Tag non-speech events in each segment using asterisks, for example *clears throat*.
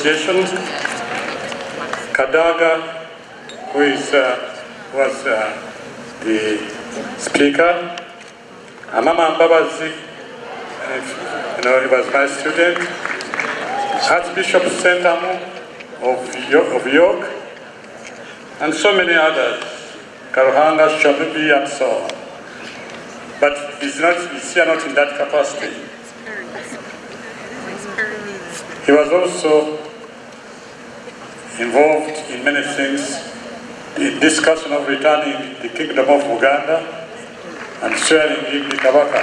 Association, Kadaga, who is, uh, was uh, the speaker, Amama Mbabazi, you know, he was my student, Archbishop Sentamu of York, of York, and so many others, Karuhanga, Shabibi, and so on. But he's, not, he's here not in that capacity. He was also involved in many things, the discussion of returning the kingdom of Uganda and sharing him the Kabaka.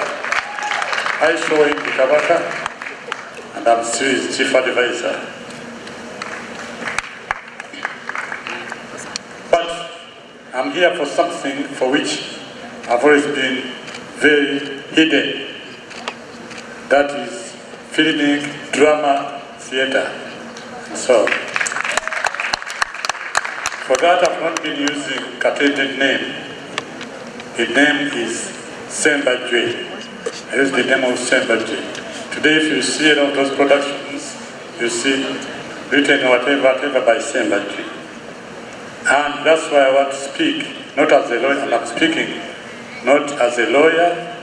I saw him the Kabaka and I'm still his chief advisor. But I'm here for something for which I've always been very hidden. That is filming, drama, theater. So, for that I've not been using Katete's name. The name is Semba Jwe. I use the name of Semba Jwe. Today if you see any of those productions, you see written whatever, whatever by Semba Jwe. And that's why I want to speak, not as a lawyer, I'm speaking, not as a lawyer,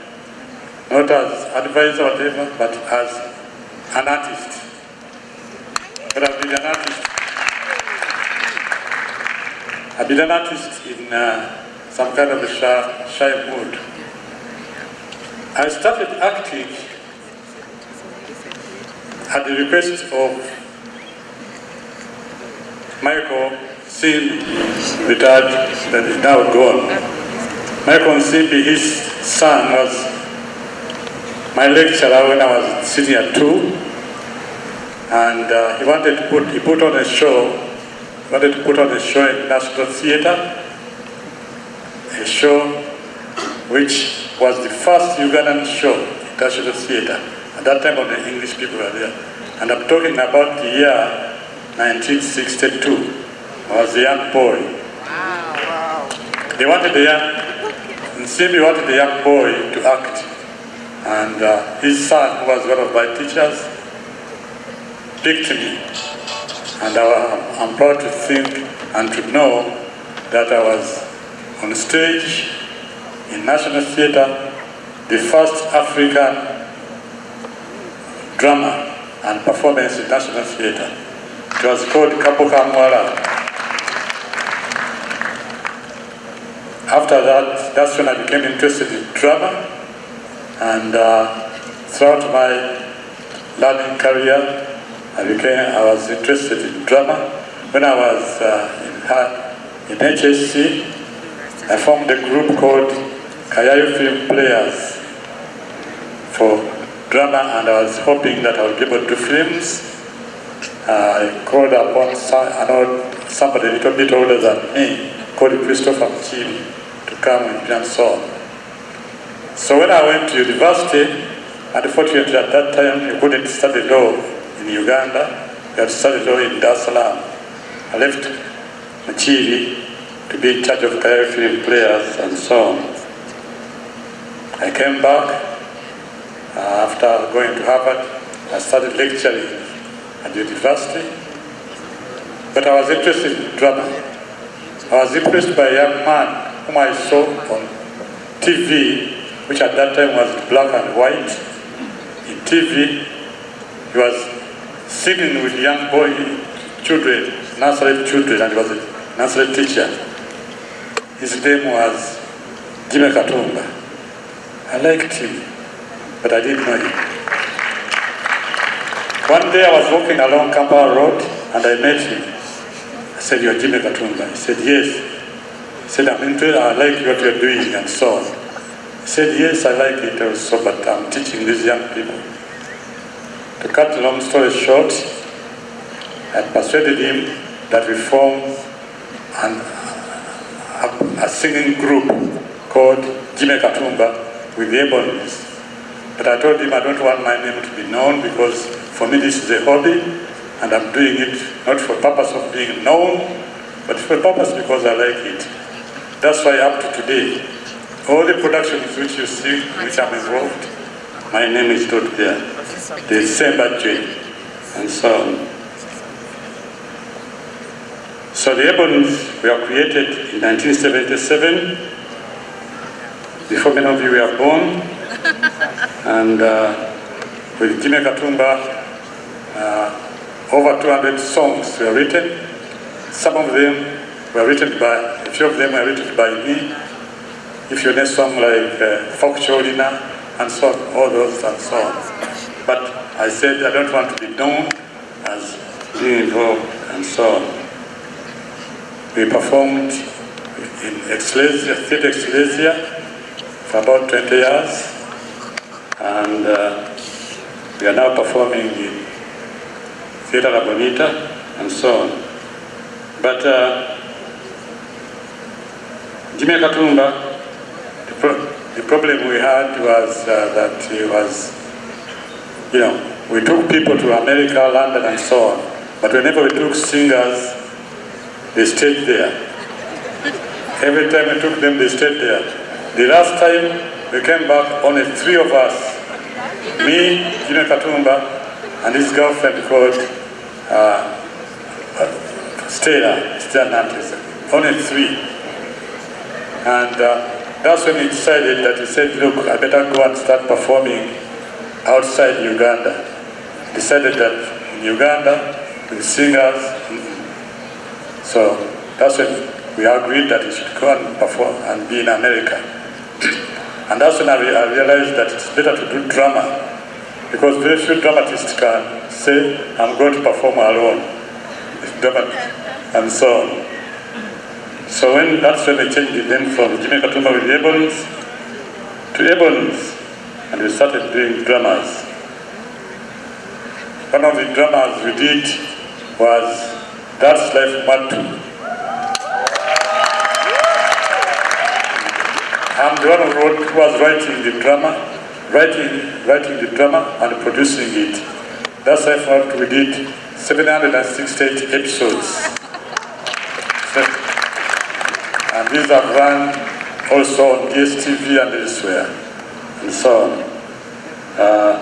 not as advisor, whatever, but as an artist. I've been an artist. I've been an artist in uh, some kind of a shy, shy mood. I started acting at the request of Michael Nsimbi, retired, that is now gone. Michael Nsimbi, his son was my lecturer when I was at two, and uh, he wanted to put, he put on a show, he wanted to put on a show in National Theatre, a show which was the first Ugandan show in National Theatre. At that time, all the English people were there. And I'm talking about the year 1962. I was a young boy. Wow. wow. They wanted the young, Nsimbi wanted the young boy to act. And uh, his son, who was one of my teachers, me. And I, I'm proud to think and to know that I was on stage in National Theatre, the first African drama and performance in National Theatre. It was called Kapoka Mwala. After that, that's when I became interested in drama and uh, throughout my learning career, I became, I was interested in drama. When I was uh, in, in HSC, I formed a group called Kayayu Film Players for drama and I was hoping that I would be able to do films. Uh, I called upon some, I somebody a little bit older than me, called Christopher Mchili, to come me and so. So when I went to university, unfortunately at that time you couldn't study law in Uganda, to study law in Dar es Salaam. I left Machiri to be in charge of film players and so on. I came back uh, after going to Harvard. I started lecturing at the university, but I was interested in drama. I was impressed by a young man whom I saw on TV, which at that time was black and white. In TV, he was singing with young boy children, nursery children, and was a nursery teacher. His name was Jimmy Katumba. I liked him, but I didn't know him. One day I was walking along Kampala Road and I met him. I said, you're Jimmy Katumba. He said, yes. He said, I'm interested, I like what you're doing and so on. He said, yes, I like it also, but I'm teaching these young people. To cut a long story short, I persuaded him that we form an, a, a singing group called Jimmy Katumba with the Ebonies. But I told him I don't want my name to be known because for me this is a hobby and I'm doing it not for purpose of being known, but for purpose because I like it. That's why up to today, all the productions which you see, which I'm involved, my name is not. The J and so on. So the Ebonies were created in 1977, before many of you were born, *laughs* and uh, with Jimmy Katumba, uh, over 200 songs were written. Some of them were written by, a few of them were written by me. If you know song like uh, Folk Cholina and so on, all those and so on. But I said I don't want to be known as being involved and so on. We performed in Ecclesia, Theatre Ecclesia for about 20 years. And uh, we are now performing in Theatre La Bonita and so on. But uh, Jimmy Katumba, the, problem we had was uh, that he was, you know, we took people to America, London and so on. But whenever we took singers, they stayed there. Every time we took them, they stayed there. The last time we came back, only three of us, me, Jimmy Katumba, and his girlfriend called uh, uh, Stella, Stella Nantes. Only three. And uh, that's when he decided that he said, look, I better go and start performing outside Uganda. Decided that in Uganda, with singers, so that's when we agreed that he should go and perform and be in America. *clears throat* and that's when I, re- I realized that it's better to do drama because very few dramatists can say, I'm going to perform alone. And so on. So when that's when they changed the name from Jimmy Katumba with the to Ebonies, and we started doing dramas. One of the dramas we did was That's Life Matu. I'm the one who, was writing the drama, writing, writing the drama and producing it. That's Matu. We did 768 episodes. So- and these are run also on DSTV and elsewhere, and so on. Uh,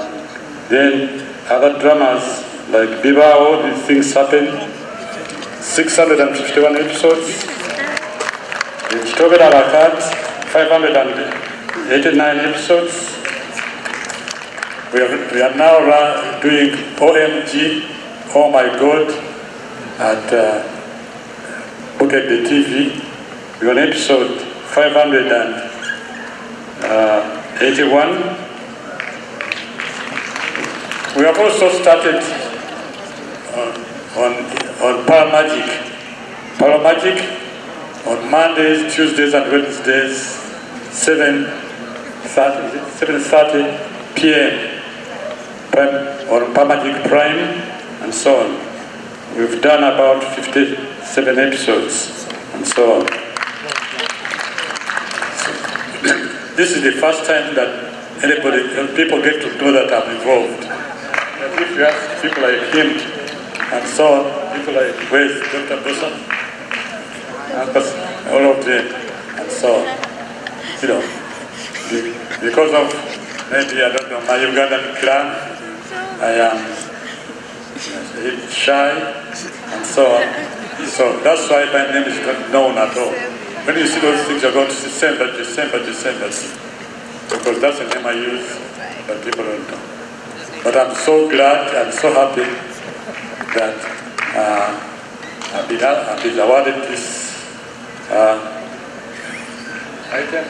then other dramas like Biba, all these things happen. 651 episodes. Chitobe Arakat, 589 episodes. We are, we are now run, doing OMG, Oh My God, at uh, Bukedde TV. We're on episode 581. Uh, we have also started uh, on, on, on Pearl Magic. Paramagic on Mondays, Tuesdays, and Wednesdays, 7 7.30 p.m. Prime, on Pearl Magic Prime, and so on. We've done about 57 episodes, and so on. This is the first time that anybody, people get to know that I'm involved. But if you ask people like him and so on, people like where's Dr. Boson, all of them, and so on, you know, because of maybe I don't know my Ugandan clan, I am shy and so on. So that's why my name is not known at all. When you see those things, you're going to see December, December, December, because that's the name I use, but people don't know. But I'm so glad, I'm so happy that uh, I've, been, I've been awarded this uh, item.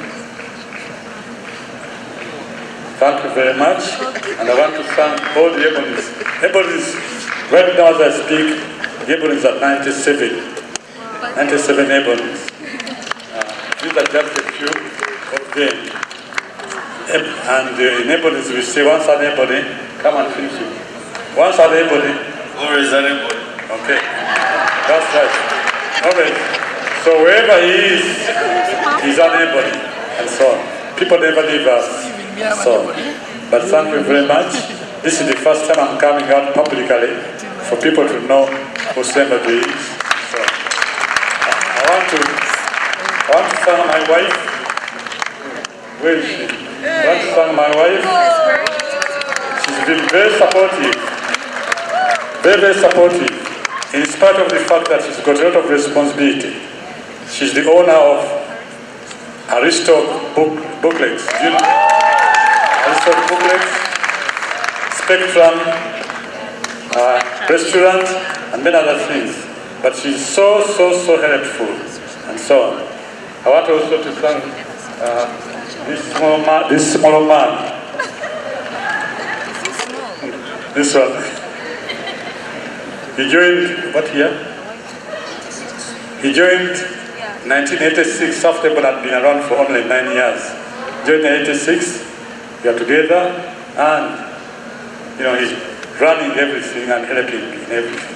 Thank you very much, and I want to thank all the Ebonies. Ebonies, right now as I speak, the Ebonies are 97, 97 Ebonies. These are just a few of them. And uh, in Ebonies, we say once an Ebony, come and finish it. Once an Ebony, that anybody? Okay, that's right. Okay, so wherever he is, he's unable, and so on. People never leave us. So, but thank you very much. This is the first time I'm coming out publicly for people to know who somebody is. So, I I want to, Want my wife. Where is she? Want my wife. She's been very supportive very, very supportive. in spite of the fact that she's got a lot of responsibility, she's the owner of Aristo book, Booklets. You know? Aristo Booklets, Spectrum, uh, restaurant, and many other things. But she's so, so, so helpful, and so on. I want also to thank uh, this small man, this small man, this one. He joined, what year? He joined 1986, South Devon had been around for only nine years. Joined in 86, we are together, and, you know, he's running everything and helping in everything.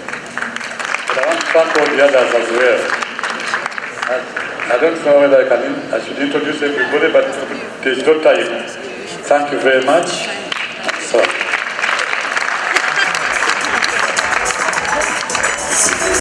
But I want to thank all the others as well. I don't know whether I can, I should introduce everybody, but there's no time. Thank you very much.